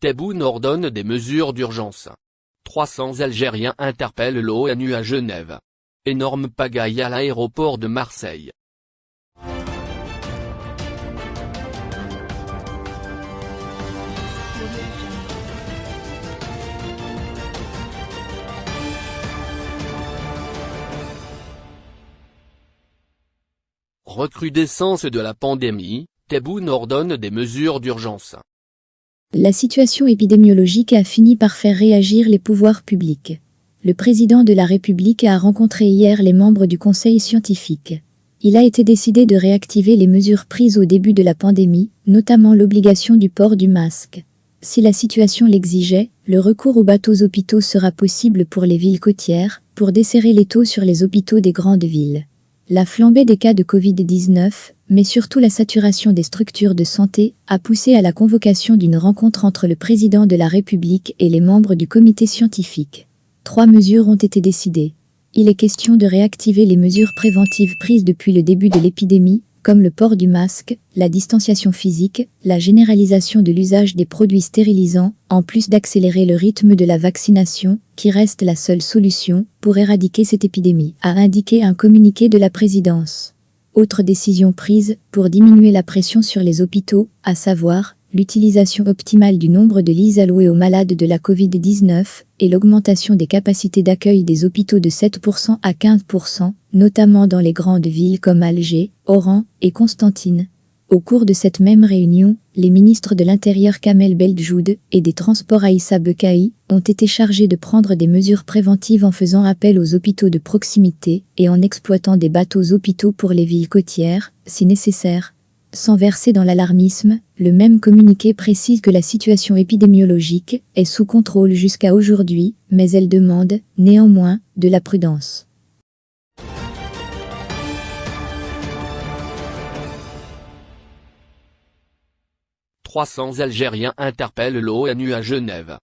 Tebboune ordonne des mesures d'urgence. 300 Algériens interpellent l'ONU à Genève. Énorme pagaille à l'aéroport de Marseille. Recrudescence de la pandémie, Tebboune ordonne des mesures d'urgence. La situation épidémiologique a fini par faire réagir les pouvoirs publics. Le président de la République a rencontré hier les membres du conseil scientifique. Il a été décidé de réactiver les mesures prises au début de la pandémie, notamment l'obligation du port du masque. Si la situation l'exigeait, le recours aux bateaux hôpitaux sera possible pour les villes côtières, pour desserrer les taux sur les hôpitaux des grandes villes. La flambée des cas de Covid-19, mais surtout la saturation des structures de santé, a poussé à la convocation d'une rencontre entre le président de la République et les membres du comité scientifique. Trois mesures ont été décidées. Il est question de réactiver les mesures préventives prises depuis le début de l'épidémie, comme le port du masque, la distanciation physique, la généralisation de l'usage des produits stérilisants, en plus d'accélérer le rythme de la vaccination, qui reste la seule solution pour éradiquer cette épidémie, a indiqué un communiqué de la présidence. Autre décision prise pour diminuer la pression sur les hôpitaux, à savoir l'utilisation optimale du nombre de lits alloués aux malades de la Covid-19 et l'augmentation des capacités d'accueil des hôpitaux de 7% à 15%, notamment dans les grandes villes comme Alger, Oran et Constantine. Au cours de cette même réunion, les ministres de l'Intérieur Kamel Beldjoud et des Transports Aïssa Bekaï ont été chargés de prendre des mesures préventives en faisant appel aux hôpitaux de proximité et en exploitant des bateaux hôpitaux pour les villes côtières, si nécessaire. Sans verser dans l'alarmisme, le même communiqué précise que la situation épidémiologique est sous contrôle jusqu'à aujourd'hui, mais elle demande, néanmoins, de la prudence. 300 Algériens interpellent l'ONU à Genève.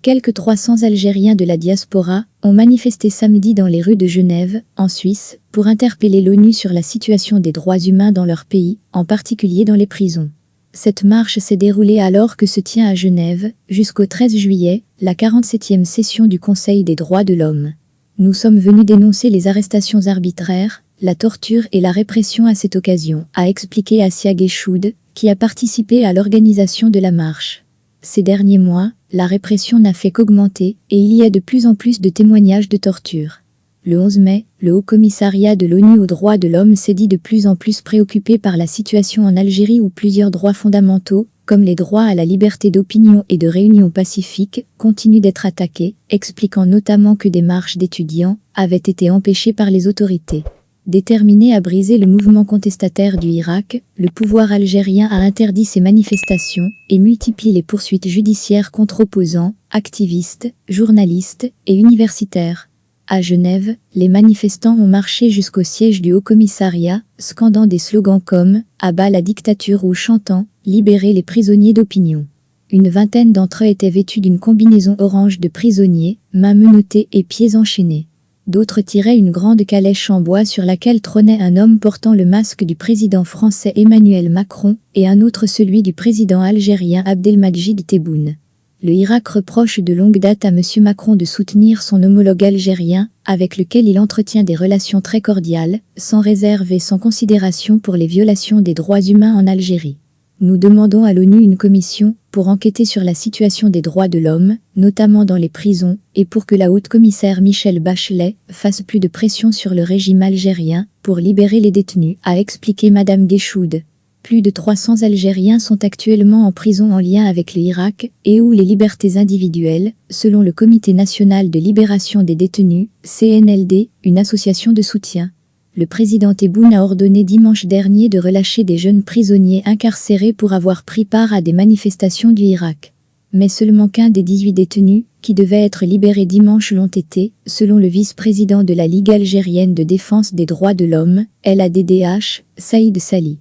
Quelques 300 Algériens de la diaspora ont manifesté samedi dans les rues de Genève, en Suisse, pour interpeller l'ONU sur la situation des droits humains dans leur pays, en particulier dans les prisons. Cette marche s'est déroulée alors que se tient à Genève, jusqu'au 13 juillet, la 47e session du Conseil des droits de l'homme. Nous sommes venus dénoncer les arrestations arbitraires, la torture et la répression à cette occasion, a expliqué Asia Geshoud, qui a participé à l'organisation de la marche. Ces derniers mois, la répression n'a fait qu'augmenter et il y a de plus en plus de témoignages de torture. Le 11 mai, le Haut Commissariat de l'ONU aux droits de l'homme s'est dit de plus en plus préoccupé par la situation en Algérie où plusieurs droits fondamentaux, comme les droits à la liberté d'opinion et de réunion pacifique, continuent d'être attaqués, expliquant notamment que des marches d'étudiants avaient été empêchées par les autorités. Déterminé à briser le mouvement contestataire du Irak, le pouvoir algérien a interdit ces manifestations et multiplie les poursuites judiciaires contre opposants, activistes, journalistes et universitaires. À Genève, les manifestants ont marché jusqu'au siège du Haut-Commissariat, scandant des slogans comme « Abat la dictature » ou chantant « Libérer les prisonniers d'opinion ». Une vingtaine d'entre eux étaient vêtus d'une combinaison orange de prisonniers, mains menottées et pieds enchaînés. D'autres tiraient une grande calèche en bois sur laquelle trônait un homme portant le masque du président français Emmanuel Macron et un autre celui du président algérien Abdelmajid Tebboune. Le Irak reproche de longue date à M. Macron de soutenir son homologue algérien, avec lequel il entretient des relations très cordiales, sans réserve et sans considération pour les violations des droits humains en Algérie. Nous demandons à l'ONU une commission pour enquêter sur la situation des droits de l'homme, notamment dans les prisons, et pour que la haute commissaire Michelle Bachelet fasse plus de pression sur le régime algérien pour libérer les détenus, a expliqué Madame Guéchoud. Plus de 300 Algériens sont actuellement en prison en lien avec l'Irak et où les libertés individuelles, selon le Comité national de libération des détenus, CNLD, une association de soutien, le président Tebboune a ordonné dimanche dernier de relâcher des jeunes prisonniers incarcérés pour avoir pris part à des manifestations du Irak. Mais seulement qu'un des 18 détenus, qui devaient être libérés dimanche l'ont été, selon le vice-président de la Ligue algérienne de défense des droits de l'homme, LADDH, Saïd Sali.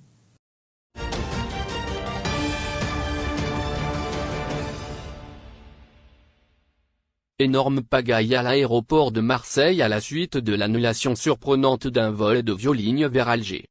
Énorme pagaille à l'aéroport de Marseille à la suite de l'annulation surprenante d'un vol de Violigne vers Alger.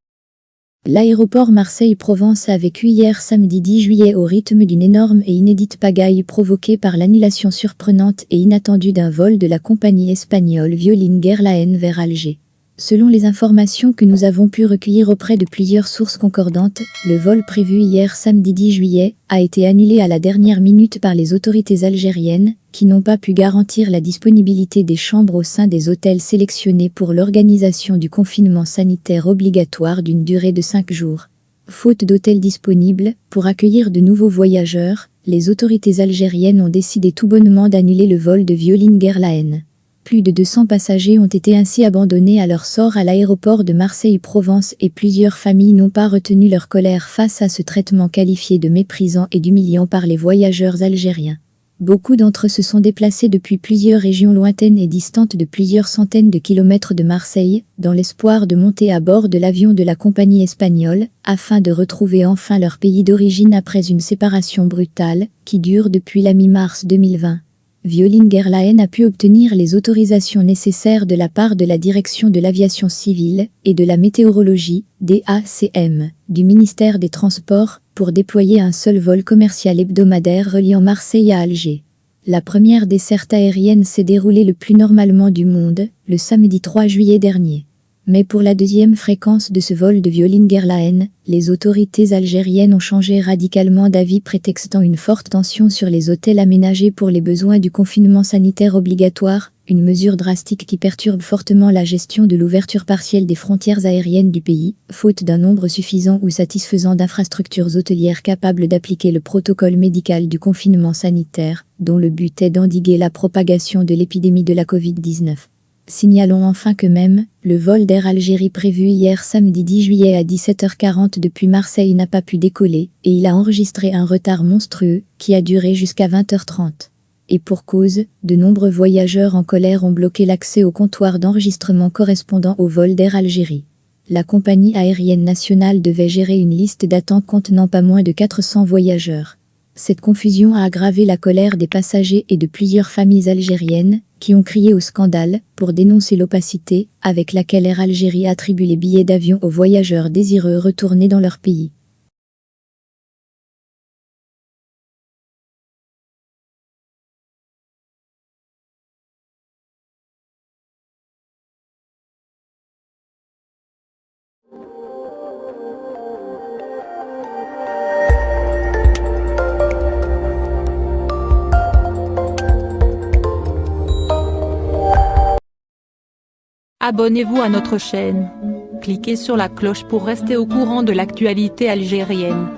L'aéroport Marseille-Provence a vécu hier samedi 10 juillet au rythme d'une énorme et inédite pagaille provoquée par l'annulation surprenante et inattendue d'un vol de la compagnie espagnole Violin Airlines vers Alger. Selon les informations que nous avons pu recueillir auprès de plusieurs sources concordantes, le vol prévu hier samedi 10 juillet a été annulé à la dernière minute par les autorités algériennes, qui n'ont pas pu garantir la disponibilité des chambres au sein des hôtels sélectionnés pour l'organisation du confinement sanitaire obligatoire d'une durée de 5 jours. Faute d'hôtels disponibles, pour accueillir de nouveaux voyageurs, les autorités algériennes ont décidé tout bonnement d'annuler le vol de Violin Airlines. Plus de 200 passagers ont été ainsi abandonnés à leur sort à l'aéroport de Marseille-Provence et plusieurs familles n'ont pas retenu leur colère face à ce traitement qualifié de méprisant et d'humiliant par les voyageurs algériens. Beaucoup d'entre eux se sont déplacés depuis plusieurs régions lointaines et distantes de plusieurs centaines de kilomètres de Marseille, dans l'espoir de monter à bord de l'avion de la compagnie espagnole, afin de retrouver enfin leur pays d'origine après une séparation brutale, qui dure depuis la mi-mars 2020. Violin Airlines a pu obtenir les autorisations nécessaires de la part de la Direction de l'aviation civile et de la météorologie, DACM, du ministère des Transports, pour déployer un seul vol commercial hebdomadaire reliant Marseille à Alger. La première desserte aérienne s'est déroulée le plus normalement du monde, le samedi 3 juillet dernier. Mais pour la deuxième fréquence de ce vol de Violin Airlines, les autorités algériennes ont changé radicalement d'avis prétextant une forte tension sur les hôtels aménagés pour les besoins du confinement sanitaire obligatoire, une mesure drastique qui perturbe fortement la gestion de l'ouverture partielle des frontières aériennes du pays, faute d'un nombre suffisant ou satisfaisant d'infrastructures hôtelières capables d'appliquer le protocole médical du confinement sanitaire, dont le but est d'endiguer la propagation de l'épidémie de la Covid-19. Signalons enfin que même, le vol d'Air Algérie prévu hier samedi 10 juillet à 17h40 depuis Marseille n'a pas pu décoller, et il a enregistré un retard monstrueux, qui a duré jusqu'à 20h30. Et pour cause, de nombreux voyageurs en colère ont bloqué l'accès au comptoir d'enregistrement correspondant au vol d'Air Algérie. La compagnie aérienne nationale devait gérer une liste d'attente contenant pas moins de 400 voyageurs. Cette confusion a aggravé la colère des passagers et de plusieurs familles algériennes, qui ont crié au scandale pour dénoncer l'opacité avec laquelle Air Algérie attribue les billets d'avion aux voyageurs désireux retourner dans leur pays. Abonnez-vous à notre chaîne. Cliquez sur la cloche pour rester au courant de l'actualité algérienne.